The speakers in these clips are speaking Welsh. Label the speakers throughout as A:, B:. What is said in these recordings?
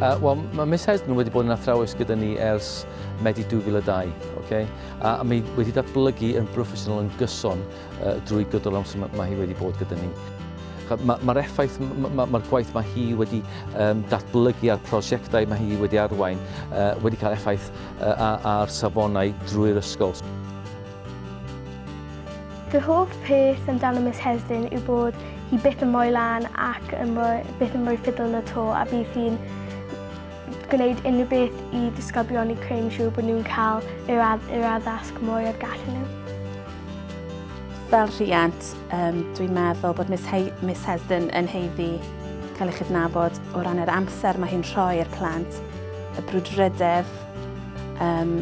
A: Uh, Wel, mae Miss Hesden wedi bod yn athrawes gyda ni ers Medi 2002, okay? a, a mae wedi datblygu yn broffesiynol yn gyson uh, drwy gydol amser mae, mae hi wedi bod gyda ni. Mae'r ma, effaith, mae'r ma, ma gwaith mae hi wedi um, datblygu a'r prosiectau mae hi wedi arwain uh, wedi cael effaith uh, ar safonau drwy'r ysgol.
B: Fy hoff peth amdano Miss Hesden yw bod hi byth yn mwy lan ac yn mwy, byth yn mwy ffidl yn y to a bydd hi'n gwneud unrhyw beth i ddisgyblion i creu'n siŵr bod nhw'n cael yr, ad yr addasg mwy o'r gallu nhw.
C: Fel rhiant, um, dwi'n meddwl bod Miss, He Miss Hesden yn heiddi cael eich adnabod o ran yr amser mae hi'n rhoi i'r plant, y brwdrydedd, um,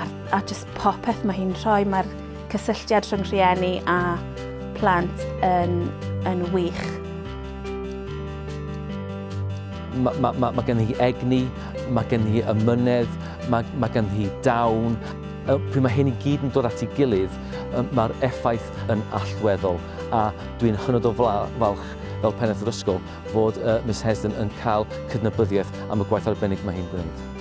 C: a, a just popeth mae hi'n rhoi. Mae'r cysylltiad rhwng rhieni a plant yn, yn wych
A: mae ma, ma, ma gen i egni, mae gen i ymynedd, mae ma gen i dawn. Pryd mae hyn i gyd yn dod at ei gilydd, mae'r effaith yn allweddol. A dwi'n hynod o falch fel pennaeth yr ysgol fod uh, Miss Hesden yn cael cydnabyddiaeth am y gwaith arbennig mae hi'n gwneud.